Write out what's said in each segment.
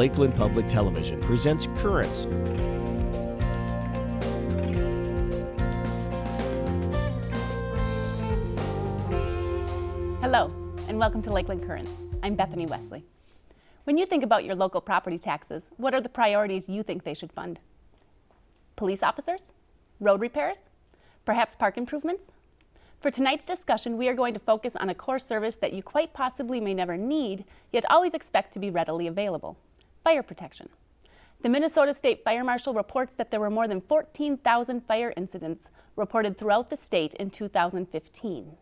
Lakeland Public Television presents Currents. Hello, and welcome to Lakeland Currents. I'm Bethany Wesley. When you think about your local property taxes, what are the priorities you think they should fund? Police officers? Road repairs? Perhaps park improvements? For tonight's discussion, we are going to focus on a core service that you quite possibly may never need, yet always expect to be readily available fire protection. The Minnesota State Fire Marshal reports that there were more than 14,000 fire incidents reported throughout the state in 2015.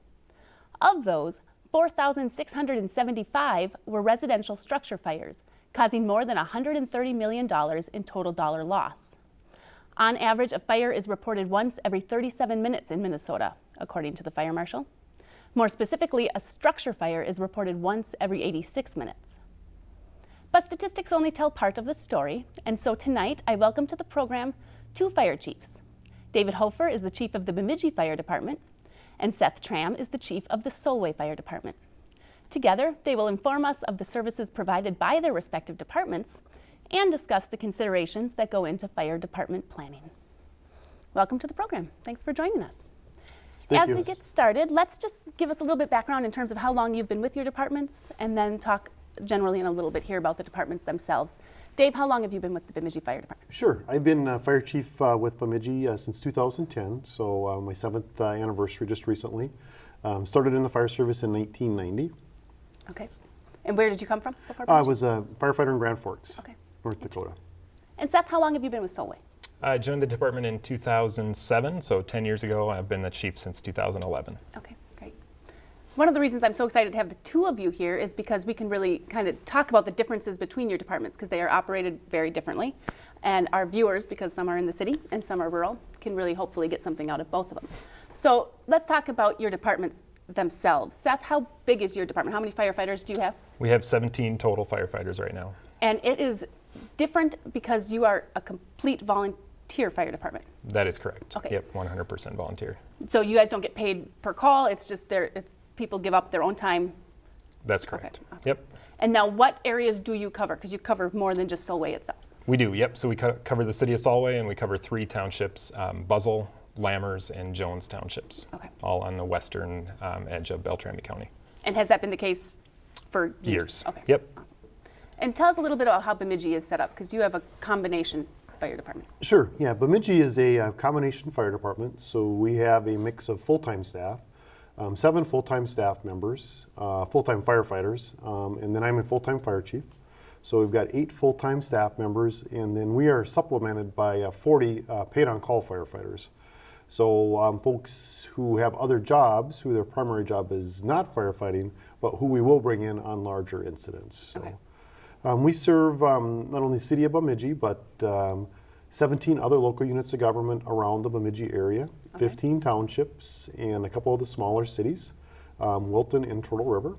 Of those, 4,675 were residential structure fires, causing more than $130 million in total dollar loss. On average, a fire is reported once every 37 minutes in Minnesota, according to the fire marshal. More specifically, a structure fire is reported once every 86 minutes. But statistics only tell part of the story, and so tonight I welcome to the program two fire chiefs. David Hoefer is the chief of the Bemidji Fire Department, and Seth Tram is the chief of the Solway Fire Department. Together, they will inform us of the services provided by their respective departments and discuss the considerations that go into fire department planning. Welcome to the program. Thanks for joining us. Thank As you. we get started, let's just give us a little bit background in terms of how long you've been with your departments and then talk generally in a little bit here about the departments themselves. Dave, how long have you been with the Bemidji Fire Department? Sure. I've been uh, fire chief uh, with Bemidji uh, since 2010, so uh, my seventh uh, anniversary just recently. Um, started in the fire service in 1990. Okay. And where did you come from before I was a firefighter in Grand Forks, Okay. North Dakota. And Seth, how long have you been with Solway? I joined the department in 2007, so 10 years ago. I've been the chief since 2011. Okay, great. One of the reasons I'm so excited to have the two of you here is because we can really kind of talk about the differences between your departments because they are operated very differently. And our viewers, because some are in the city and some are rural, can really hopefully get something out of both of them. So let's talk about your departments themselves. Seth, how big is your department? How many firefighters do you have? We have 17 total firefighters right now. And it is different because you are a complete volunteer fire department. That is correct. Okay. Yep, 100% volunteer. So you guys don't get paid per call. It's just there. It's people give up their own time. That's correct. awesome. Yep. And now, what areas do you cover? Because you cover more than just Solway itself. We do, yep. So we co- cover the city of Solway and we cover three townships um, Buzzle, Lammers, and Jones townships. Okay. All on the western um, edge of Beltrami County. And has that been the case for years? Years. Okay. Yep. Awesome. And tell us a little bit about how Bemidji is set up, because you have a combination fire department. Sure. Yeah, Bemidji is a uh, combination fire department, so we have a mix of full-time staff, um, seven full-time staff members, uh, full-time firefighters, um, and then I'm a full-time fire chief. So we've got eight full-time staff members, and then we are supplemented by uh, 40 uh, paid-on-call firefighters. So um, folks who have other jobs, who their primary job is not firefighting, but who we will bring in on larger incidents. So. Okay. Um, we serve um, not only the city of Bemidji, but um, 17 other local units of government around the Bemidji area, 15 townships, and a couple of the smaller cities, um, Wilton and Turtle River.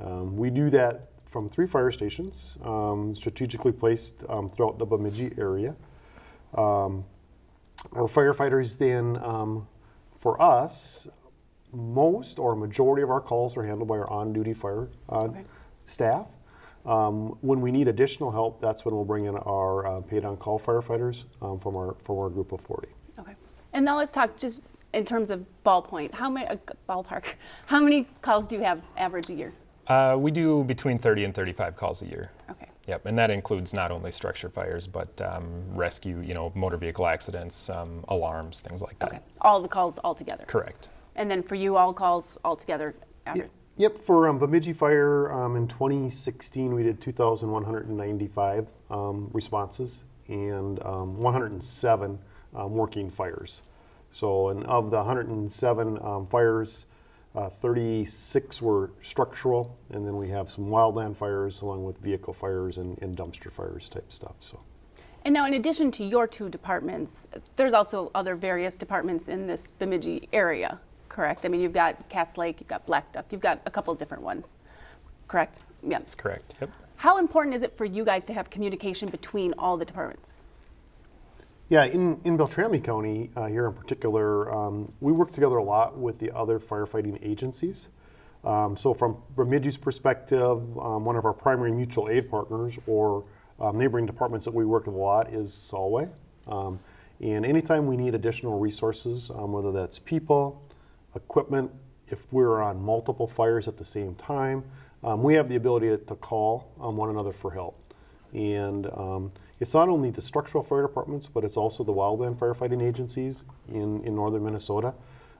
Um, we do that from three fire stations, um, strategically placed um, throughout the Bemidji area. Um, our firefighters then, um, for us, most or majority of our calls are handled by our on-duty fire uh, Okay. staff. Um, when we need additional help, that's when we'll bring in our uh, paid-on-call firefighters um, from our from our group of 40. Okay. And now let's talk just in terms of ballpoint. How many uh, ballpark? How many calls do you have average a year? Uh, we do between 30 and 35 calls a year. Okay. Yep, and that includes not only structure fires, but um, rescue, you know, motor vehicle accidents, um, alarms, things like that. Okay. All the calls altogether. Correct. And then for you, all calls altogether. Average. Yep, for um, Bemidji Fire um, in 2016, we did 2,195 um, responses and um, 107 um, working fires. So, and of the 107 um, fires, uh, 36 were structural, and then we have some wildland fires along with vehicle fires and, and dumpster fires type stuff. So, And now, in addition to your two departments, there's also other various departments in this Bemidji area, correct? I mean, you've got Cass Lake, you've got Blackduck, you've got a couple of different ones, correct? Yeah. That's correct. Yep. How important is it for you guys to have communication between all the departments? Yeah, in, in Beltrami County, uh, here in particular, um, we work together a lot with the other firefighting agencies. Um, so from Bemidji's perspective, um, one of our primary mutual aid partners or um, neighboring departments that we work with a lot is Solway. Um, and anytime we need additional resources, um, whether that's people, equipment, if we're on multiple fires at the same time, um, we have the ability to, to call um, one another for help. And um, it's not only the structural fire departments, but it's also the wildland firefighting agencies in, in northern Minnesota.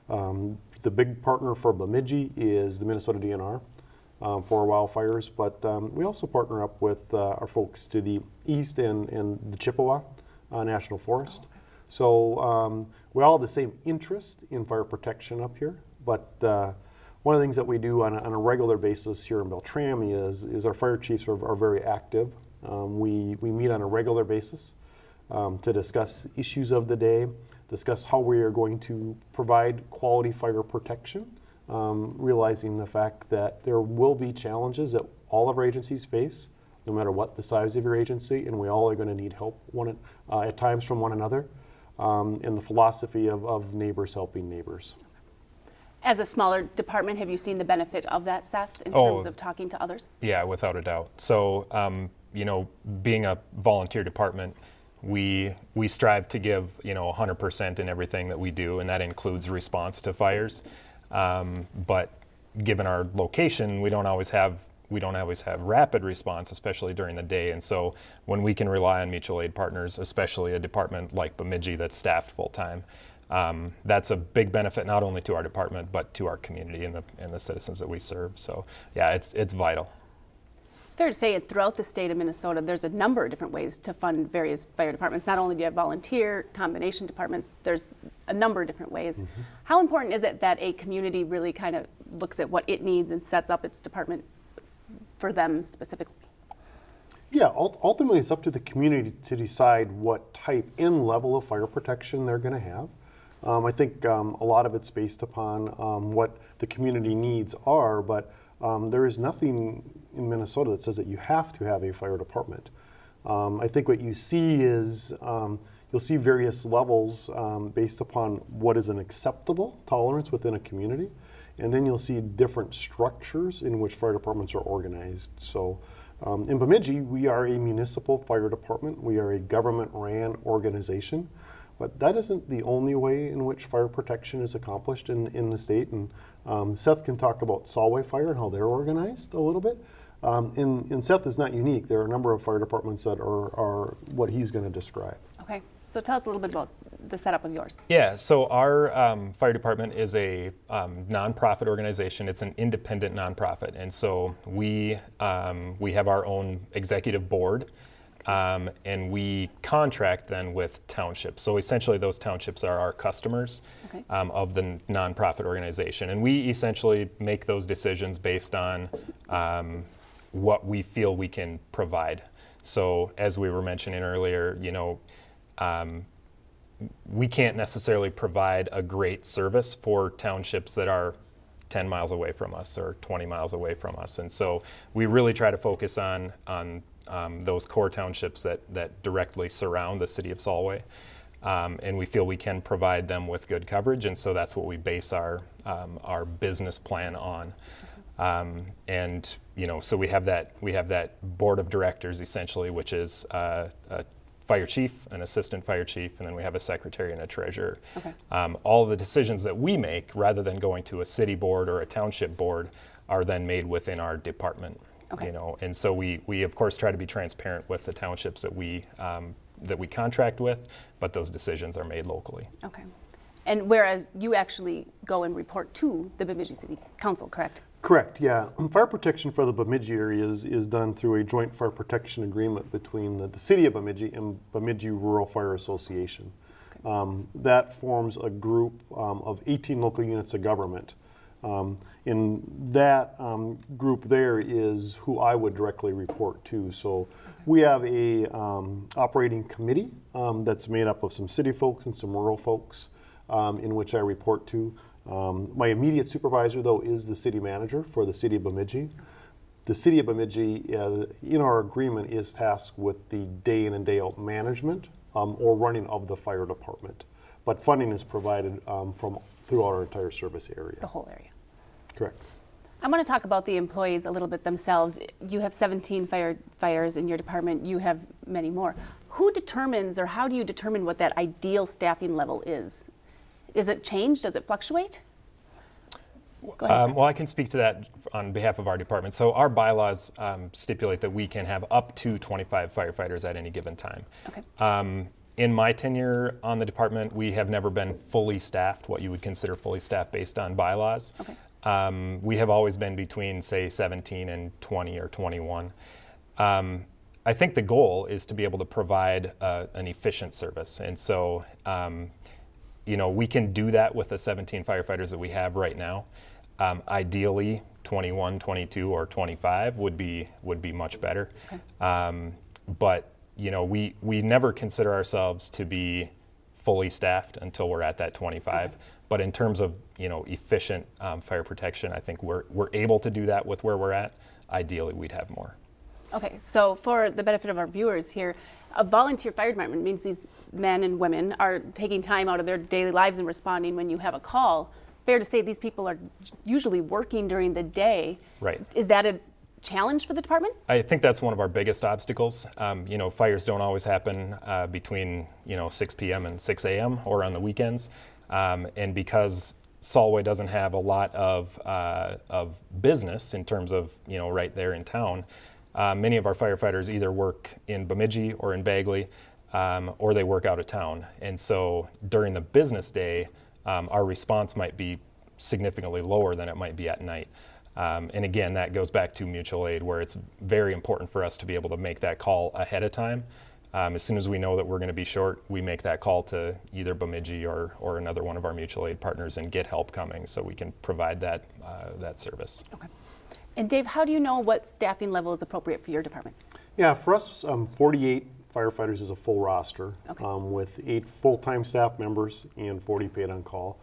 Um, the big partner for Bemidji is the Minnesota DNR um, for wildfires, but um, we also partner up with uh, our folks to the east and, and the Chippewa uh, National Forest. So um, we all have the same interest in fire protection up here, but uh, one of the things that we do on a, on a regular basis here in Beltrami is, is our fire chiefs are, are very active. Um, we, we meet on a regular basis um, to discuss issues of the day, discuss how we are going to provide quality fire protection, um, realizing the fact that there will be challenges that all of our agencies face, no matter what the size of your agency, and we all are going to need help one, uh, at times from one another, um, and the philosophy of, of neighbors helping neighbors. As a smaller department, have you seen the benefit of that, Seth, in Oh. terms of talking to others? Yeah, without a doubt. So, um, you know, being a volunteer department, we we strive to give you know 100% in everything that we do, and that includes response to fires. Um, but given our location, we don't always have we don't always have rapid response, especially during the day. And so, when we can rely on mutual aid partners, especially a department like Bemidji that's staffed full time. Um, that's a big benefit not only to our department but to our community and the, and the citizens that we serve. So yeah, it's it's vital. It's fair to say that throughout the state of Minnesota, there's a number of different ways to fund various fire departments. Not only do you have volunteer, combination departments, there's a number of different ways. How important is it that a community really kind of looks at what it needs and sets up its department for them specifically? Yeah, ultimately, it's up to the community to decide what type and level of fire protection they're going to have. Um, I think um, a lot of it's based upon um, what the community needs are, but um, there is nothing in Minnesota that says that you have to have a fire department. Um, I think what you see is um, you'll see various levels based upon what is an acceptable tolerance within a community, and then you'll see different structures in which fire departments are organized. So. Um, in Bemidji, we are a municipal fire department. We are a government-ran organization, but that isn't the only way in which fire protection is accomplished in, in the state. And um, Seth can talk about Solway Fire and how they're organized a little bit. Um, and, and Seth is not unique. There are a number of fire departments that are, are what he's going to describe. Okay, so tell us a little bit about the setup of yours. Yeah, so our um, fire department is a um, nonprofit organization. It's an independent nonprofit, and so we um, we have our own executive board, um, and we contract then with townships. So essentially, those townships are our customers Okay. um, of the nonprofit organization, and we essentially make those decisions based on um, what we feel we can provide. So as we were mentioning earlier, you know. Um, we can't necessarily provide a great service for townships that are 10 miles away from us or 20 miles away from us. And so we really try to focus on, on um, those core townships that, that directly surround the city of Solway. Um, and we feel we can provide them with good coverage, and so that's what we base our, um, our business plan on. Um, and you know, so we have that we have that board of directors essentially, which is uh, a fire chief, an assistant fire chief, and then we have a secretary and a treasurer. Okay. Um, all the decisions that we make, rather than going to a city board or a township board, are then made within our department. Okay. You know, and so we, we of course try to be transparent with the townships that we um, that we contract with, but those decisions are made locally. Okay. And whereas you actually go and report to the Bemidji City Council, correct? Correct, yeah. Fire protection for the Bemidji area is, is done through a joint fire protection agreement between the, the city of Bemidji and Bemidji Rural Fire Association. Um, that forms a group um, of 18 local units of government. Um, and that um, group there is who I would directly report to. So we have a um, operating committee um, that's made up of some city folks and some rural folks um, in which I report to. Um, my immediate supervisor, though, is the city manager for the city of Bemidji. The city of Bemidji, uh, in our agreement, is tasked with the day in and day out management um, or running of the fire department. But funding is provided um, from throughout our entire service area. The whole area. Correct. I want to talk about the employees a little bit themselves. You have 17 firefighters in your department. You have many more. Who determines or how do you determine what that ideal staffing level is? Is it change? Does it fluctuate? Ahead, Um, well, I can speak to that on behalf of our department. So our bylaws um, stipulate that we can have up to 25 firefighters at any given time. Okay. Um, in my tenure on the department, we have never been fully staffed, what you would consider fully staffed based on bylaws. Okay. Um, we have always been between, say, 17 and 20 or 21. Um, I think the goal is to be able to provide uh, an efficient service. And so, um, you know, we can do that with the 17 firefighters that we have right now. Um, ideally, 21, 22, or 25 would be would be much better. Um, but you know, we we never consider ourselves to be fully staffed until we're at that 25. But in terms of you know efficient um, fire protection, I think we're we're able to do that with where we're at. Ideally, we'd have more. Okay, so for the benefit of our viewers here, a volunteer fire department means these men and women are taking time out of their daily lives and responding when you have a call. Fair to say these people are usually working during the day. Right. Is that a challenge for the department? I think that's one of our biggest obstacles. Um, you know, fires don't always happen uh, between you know 6 p.m. and 6 a.m. or on the weekends, um, and because Solway doesn't have a lot of uh, of business in terms of you know right there in town, uh, many of our firefighters either work in Bemidji or in Bagley, um, or they work out of town. And so during the business day, um, our response might be significantly lower than it might be at night. Um, and again, that goes back to mutual aid, where it's very important for us to be able to make that call ahead of time. Um, as soon as we know that we're going to be short, we make that call to either Bemidji or, or another one of our mutual aid partners and get help coming so we can provide that, uh, that service. Okay. And Dave, how do you know what staffing level is appropriate for your department? Yeah, for us, um, 48 firefighters is a full roster Okay. um, with eight full-time staff members and 40 paid on call.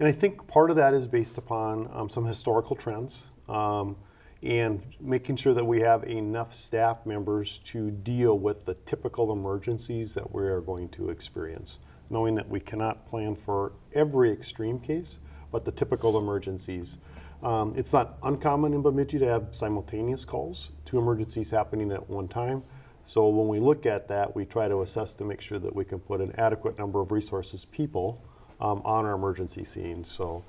And I think part of that is based upon um, some historical trends um, and making sure that we have enough staff members to deal with the typical emergencies that we are going to experience. Knowing that we cannot plan for every extreme case, but the typical emergencies. Um, it's not uncommon in Bemidji to have simultaneous calls, two emergencies happening at one time. So when we look at that, we try to assess to make sure that we can put an adequate number of resources, people, um, on our emergency scenes. So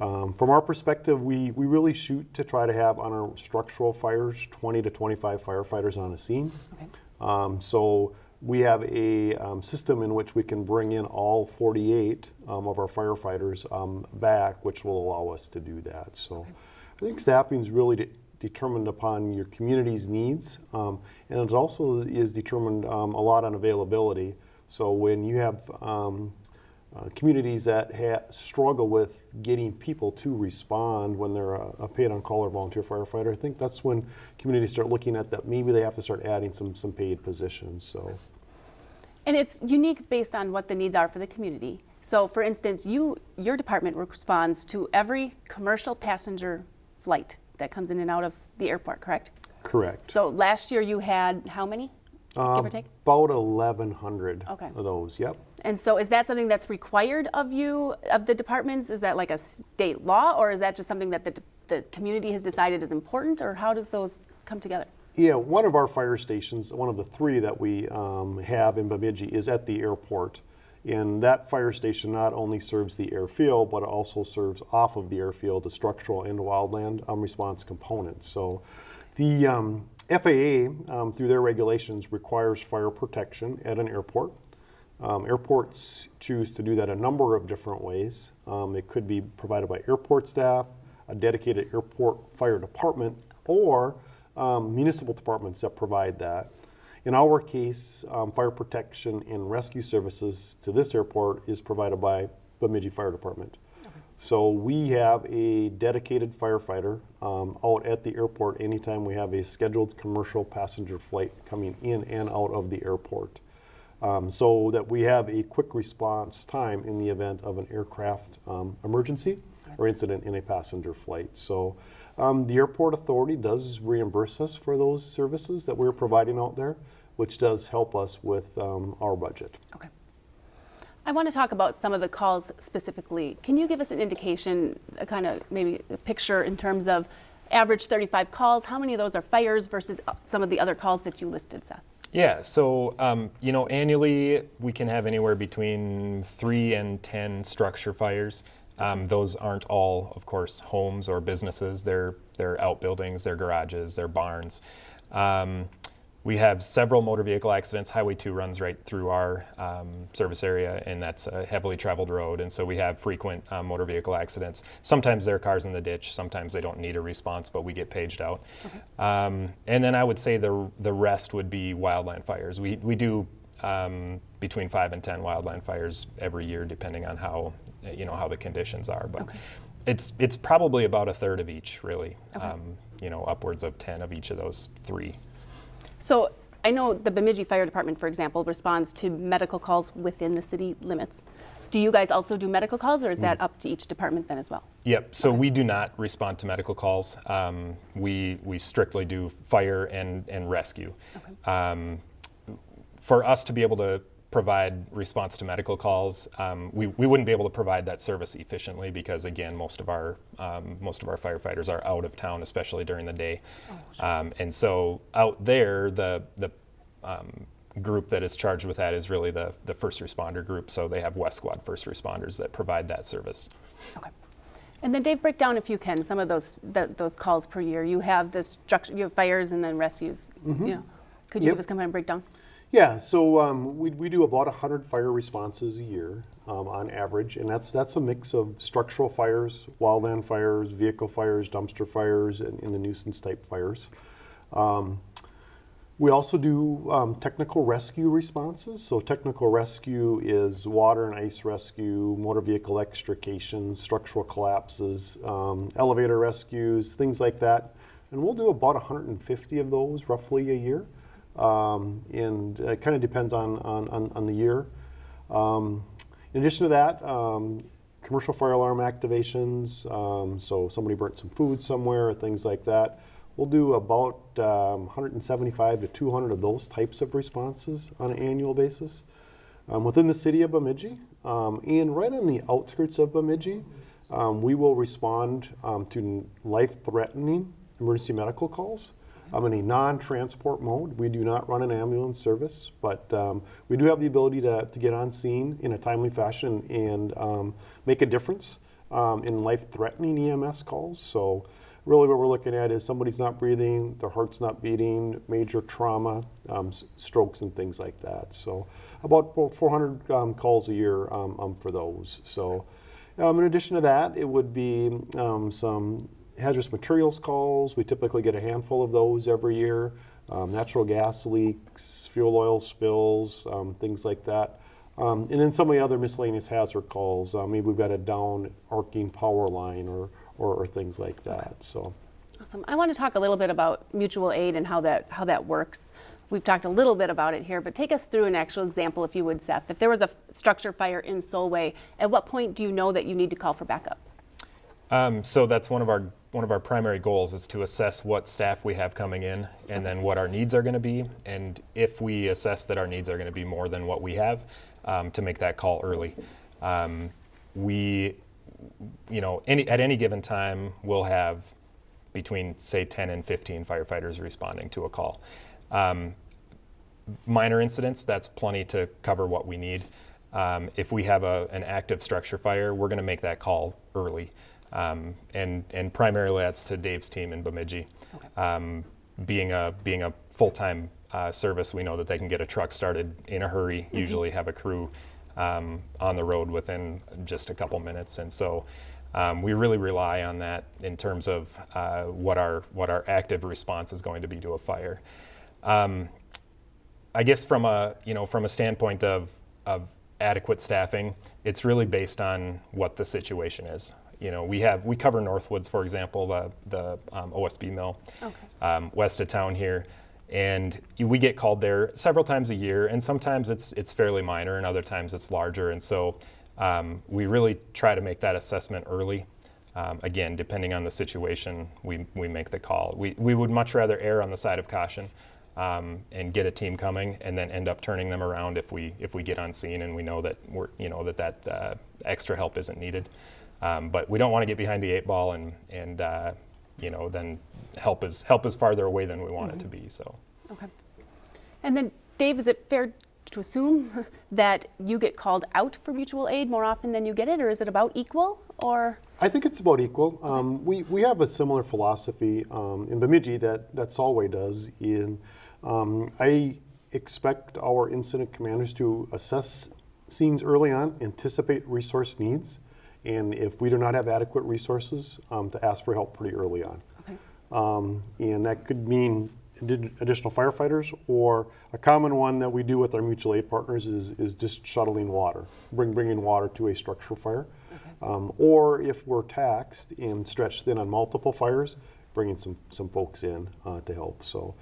um, from our perspective, we, we really shoot to try to have on our structural fires 20 to 25 firefighters on a scene. Okay. Um, so we have a um, system in which we can bring in all 48 um, of our firefighters um, back, which will allow us to do that. So I think staffing is really de- determined upon your community's needs, um, and it also is determined um, a lot on availability. So when you have um, uh, communities that ha- struggle with getting people to respond when they're a, a paid on call or volunteer firefighter. I think that's when communities start looking at that maybe they have to start adding some some paid positions. So And it's unique based on what the needs are for the community. So for instance, you, your department responds to every commercial passenger flight that comes in and out of the airport, correct? correct. So last year you had how many, give Um, or take? About 1,100 Okay. of those. Yep. And so is that something that's required of you, of the departments? Is that like a state law, or is that just something that the, the community has decided is important, or how does those come together? Yeah, one of our fire stations, one of the three that we um, have in Bemidji, is at the airport. And that fire station not only serves the airfield, but also serves off of the airfield the structural and wildland um, response components. So the um, FAA, um, through their regulations, requires fire protection at an airport. Um, airports choose to do that a number of different ways. Um, it could be provided by airport staff, a dedicated airport fire department, or um, municipal departments that provide that. In our case, um, fire protection and rescue services to this airport is provided by Bemidji Fire Department. So we have a dedicated firefighter um, out at the airport anytime we have a scheduled commercial passenger flight coming in and out of the airport. Um, so that we have a quick response time in the event of an aircraft um, emergency or incident in a passenger flight. So um, the airport authority does reimburse us for those services that we're providing out there, which does help us with um, our budget. Okay. I want to talk about some of the calls specifically. Can you give us an indication, a kind of maybe a picture in terms of average 35 calls? How many of those are fires versus uh, some of the other calls that you listed, Seth? Yeah, so um, you know, annually we can have anywhere between three and ten structure fires. Um, those aren't all, of course, homes or businesses. They're they're outbuildings, they're garages, they're barns. Um, we have several motor vehicle accidents. Highway 2 runs right through our um, service area, and that's a heavily traveled road. And so we have frequent um, motor vehicle accidents. Sometimes there are cars in the ditch. Sometimes they don't need a response, but we get paged out. Um, and then I would say the the rest would be wildland fires. We we do um, between five and ten wildland fires every year, depending on how you know how the conditions are. But it's it's probably about a third of each, really. Um, you know, upwards of ten of each of those three. So I know the Bemidji Fire Department, for example, responds to medical calls within the city limits. Do you guys also do medical calls, or is that up to each department then as well? Yep. So we do not respond to medical calls. Um, we we strictly do fire and and rescue. Um, for us to be able to provide response to medical calls, um, we, we wouldn't be able to provide that service efficiently because again, most of our um, most of our firefighters are out of town, especially during the day. Um, and so out there, the the um, group that is charged with that is really the the first responder group. So they have West Squad first responders that provide that service. Okay. And then Dave, break down if you can some of those that, those calls per year. You have the structure, you have fires and then rescues. You know, could you Yep. give us kind of a breakdown? Yeah, so um, we, we do about 100 fire responses a year um, on average, and that's that's a mix of structural fires, wildland fires, vehicle fires, dumpster fires, and, and the nuisance type fires. Um, we also do um, technical rescue responses. So technical rescue is water and ice rescue, motor vehicle extrication, structural collapses, um, elevator rescues, things like that. And we'll do about 150 of those roughly a year. Um, and it kind of depends on, on, on, on the year. Um, in addition to that, um, commercial fire alarm activations, um, so somebody burnt some food somewhere, things like that. We'll do about um, 175 to 200 of those types of responses on an annual basis um, within the city of Bemidji. Um, and right on the outskirts of Bemidji, um, we will respond um, to life-threatening emergency medical calls. Um, in a non-transport mode, we do not run an ambulance service, but um, we do have the ability to, to get on scene in a timely fashion and um, make a difference um, in life-threatening EMS calls. So really what we're looking at is somebody's not breathing, their heart's not beating, major trauma, um, strokes and things like that. So about 400 um, calls a year um, for those. So um, in addition to that, it would be um, some hazardous materials calls. We typically get a handful of those every year. Um, natural gas leaks, fuel oil spills, um, things like that. Um, and then some of the other miscellaneous hazard calls. Uh, maybe we've got a down arcing power line or, or, or things like that. So. Awesome. I want to talk a little bit about mutual aid and how that how that works. We've talked a little bit about it here, but take us through an actual example, if you would, Seth. If there was a structure fire in Solway, at what point do you know that you need to call for backup? Um, so that's one of our one of our primary goals is to assess what staff we have coming in and then what our needs are going to be. And if we assess that our needs are going to be more than what we have, um, to make that call early. Um, we, you know, any, at any given time, we'll have between say 10 and 15 firefighters responding to a call. Um, minor incidents, that's plenty to cover what we need. Um, if we have a, an active structure fire, we're going to make that call early. Um, and, and primarily that's to Dave's team in Bemidji. Um, being a, being a full-time uh, service, we know that they can get a truck started in a hurry, usually have a crew um, on the road within just a couple minutes. And so um, we really rely on that in terms of uh, what, our, what our active response is going to be to a fire. Um, I guess from a you know from a standpoint of of adequate staffing, it's really based on what the situation is. You know, we have we cover Norbord, for example, the the um, OSB mill, um, west of town here, and we get called there several times a year, and sometimes it's it's fairly minor, and other times it's larger, and so um, we really try to make that assessment early. Um, again, depending on the situation, we, we make the call. We, we would much rather err on the side of caution um, and get a team coming, and then end up turning them around if we if we get on scene and we know that we're you know that that uh, extra help isn't needed. Um, but we don't want to get behind the eight ball and and uh, you know then help is help is farther away than we want it to be. So. Okay. And then, Dave, is it fair to assume that you get called out for mutual aid more often than you get it, or is it about equal? Or I think it's about equal. Um, we, we have a similar philosophy um, in Bemidji that, that Solway does. In um, I expect our incident commanders to assess scenes early on, anticipate resource needs, and if we do not have adequate resources, um, to ask for help pretty early on. okay. Um, and that could mean additional firefighters, or a common one that we do with our mutual aid partners is, is just shuttling water, bring, bringing water to a structural fire. Um, or if we're taxed and stretched thin on multiple fires, bringing some, some folks in uh, to help. So,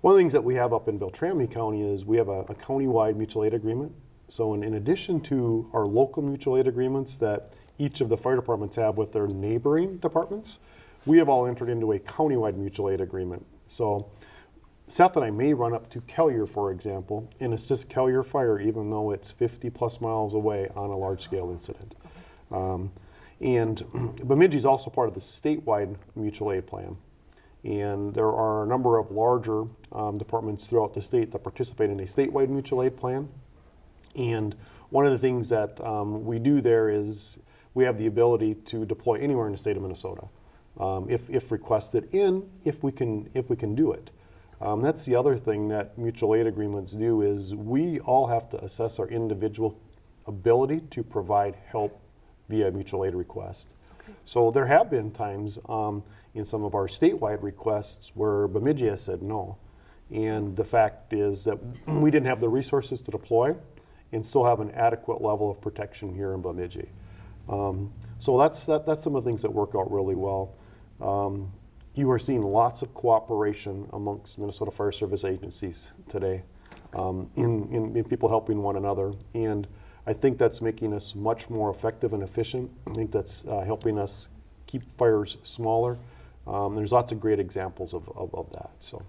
one of the things that we have up in Beltrami County is we have a, a county-wide mutual aid agreement. So, in, in addition to our local mutual aid agreements that each of the fire departments have with their neighboring departments, we have all entered into a countywide mutual aid agreement. So, Seth and I may run up to Kelliher, for example, and assist Kelliher Fire, even though it's 50 plus miles away on a large scale incident. Um, and Bemidji is also part of the statewide mutual aid plan. And there are a number of larger um, departments throughout the state that participate in a statewide mutual aid plan. And one of the things that um, we do there is we have the ability to deploy anywhere in the state of Minnesota, um, if, if requested, and if we can if we can do it. Um, that's the other thing that mutual aid agreements do is we all have to assess our individual ability to provide help via mutual aid request. So there have been times um, in some of our statewide requests where Bemidji has said no. And the fact is that we didn't have the resources to deploy and still have an adequate level of protection here in Bemidji. Um, so that's, that, that's some of the things that work out really well. Um, you are seeing lots of cooperation amongst Minnesota Fire Service agencies today um, in, in, in people helping one another. And I think that's making us much more effective and efficient. I think that's uh, helping us keep fires smaller. Um, there's lots of great examples of, of, of that. So.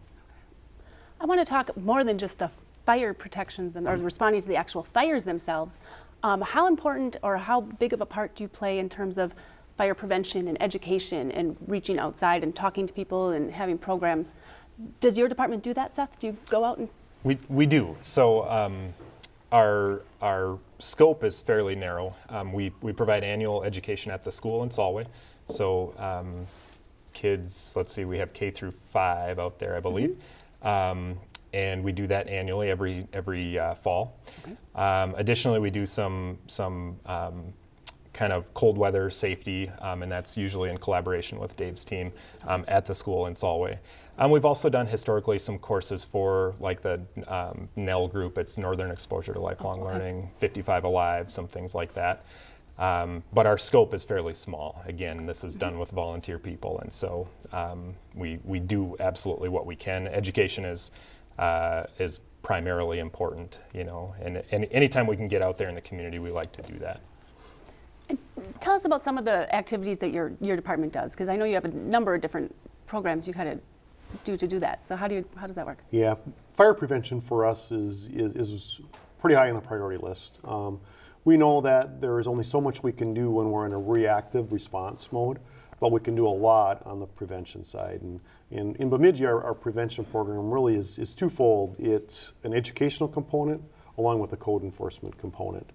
I want to talk more than just the fire protections and, or responding to the actual fires themselves. Um, how important or how big of a part do you play in terms of fire prevention and education and reaching outside and talking to people and having programs? Does your department do that, Seth? Do you go out and We, we do. So um, our, our scope is fairly narrow. Um, we, we provide annual education at the school in Solway. So um, kids, let's see, we have K through five out there, I believe. Um, and we do that annually every, every uh, fall. Um, additionally, we do some, some um, kind of cold weather safety, um, and that's usually in collaboration with Dave's team um, at the school in Solway. Um, we've also done historically some courses for like the um, NELL group, it's Northern Exposure to Lifelong Learning, 55 Alive, some things like that. Um, but our scope is fairly small. Again, this is done with volunteer people, and so um, we, we do absolutely what we can. Education is, uh, is primarily important, you know, and, and anytime we can get out there in the community, we like to do that. tell us about some of the activities that your your department does? Because I know you have a number of different programs you kind of do to do that. So how do you how does that work? Yeah, fire prevention for us is, is, is pretty high on the priority list. Um, we know that there is only so much we can do when we're in a reactive response mode, but we can do a lot on the prevention side. And in, in Bemidji, our, our prevention program really is, is twofold. It's an educational component along with a code enforcement component.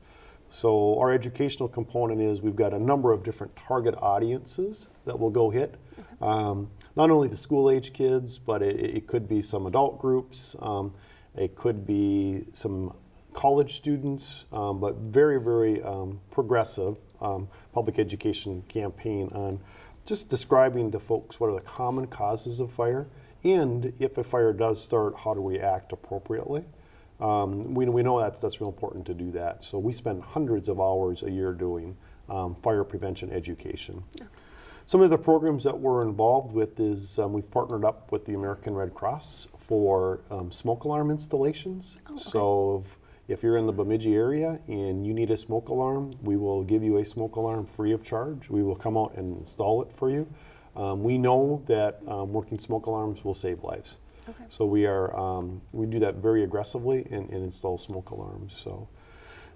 So our educational component is we've got a number of different target audiences that we'll go hit. Um, not only the school age kids, but it, it could be some adult groups. Um, it could be some college students, um, but very, very um, progressive um, public education campaign on just describing to folks what are the common causes of fire, and if a fire does start, how do we act appropriately. Um, we, we know that that's real important to do that. So we spend hundreds of hours a year doing um, fire prevention education. Some of the programs that we're involved with is um, we've partnered up with the American Red Cross for um, smoke alarm installations. So if, you're in the Bemidji area and you need a smoke alarm, we will give you a smoke alarm free of charge. We will come out and install it for you. Um, we know that um, working smoke alarms will save lives. So we are um, we do that very aggressively and, and install smoke alarms. So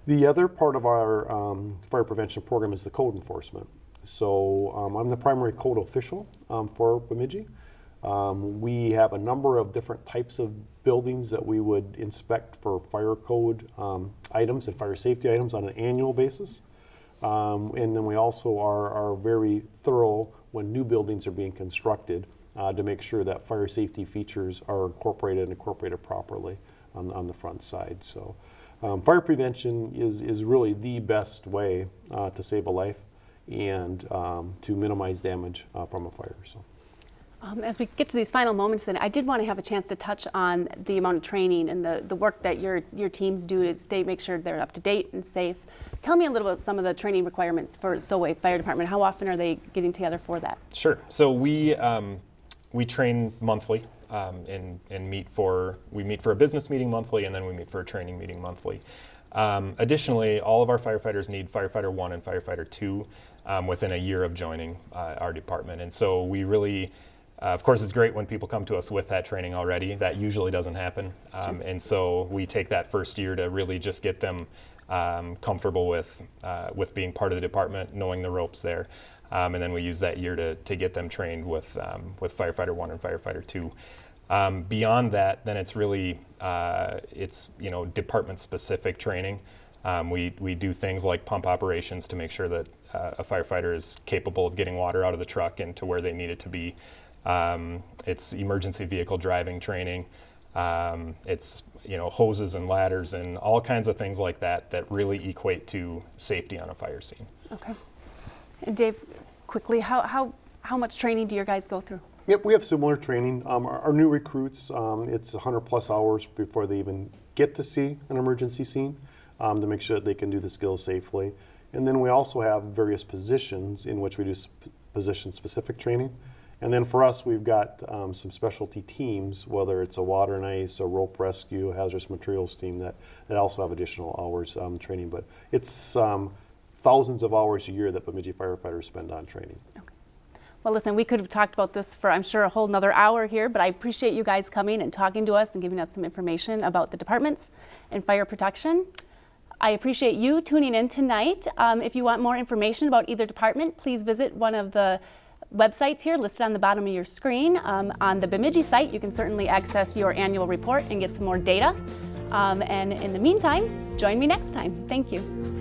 the other part of our um, fire prevention program is the code enforcement. So um, I'm the primary code official um, for Bemidji. Um, we have a number of different types of buildings that we would inspect for fire code um, items and fire safety items on an annual basis. Um, and then we also are, are very thorough when new buildings are being constructed uh, to make sure that fire safety features are incorporated and incorporated properly on, on the front side. So um, fire prevention is, is really the best way uh, to save a life and um, to minimize damage uh, from a fire. So. Um, as we get to these final moments, then I did want to have a chance to touch on the amount of training and the, the work that your your teams do to stay make sure they're up to date and safe. Tell me a little about some of the training requirements for Solway Fire Department. How often are they getting together for that? Sure. So we um, we train monthly um, and and meet for we meet for a business meeting monthly, and then we meet for a training meeting monthly. Um, additionally, all of our firefighters need firefighter one and firefighter two um, within a year of joining uh, our department, and so we really. Uh, of course, it's great when people come to us with that training already. That usually doesn't happen. Um, and so we take that first year to really just get them um, comfortable with, uh, with being part of the department, knowing the ropes there. Um, and then we use that year to, to get them trained with, um, with firefighter one and firefighter two. Um, beyond that, then it's really uh, it's you know department specific training. Um, we, we do things like pump operations to make sure that uh, a firefighter is capable of getting water out of the truck and to where they need it to be. Um, it's emergency vehicle driving training. Um, it's you know hoses and ladders and all kinds of things like that that really equate to safety on a fire scene. Okay. And Dave, quickly, how, how, how much training do your guys go through? Yep, we have similar training. Um, our, our new recruits, um, it's 100 plus hours before they even get to see an emergency scene um, to make sure that they can do the skills safely. And then we also have various positions in which we do sp- position specific training. And then for us, we've got um, some specialty teams, whether it's a water and ice, a rope rescue, hazardous materials team that, that also have additional hours um, training. But it's um, thousands of hours a year that Bemidji firefighters spend on training. Okay. Well, listen, we could have talked about this for, I'm sure, a whole nother hour here, but I appreciate you guys coming and talking to us and giving us some information about the departments and fire protection. I appreciate you tuning in tonight. Um, if you want more information about either department, please visit one of the websites here listed on the bottom of your screen. Um, on the Bemidji site, you can certainly access your annual report and get some more data. Um, and in the meantime, join me next time. Thank you.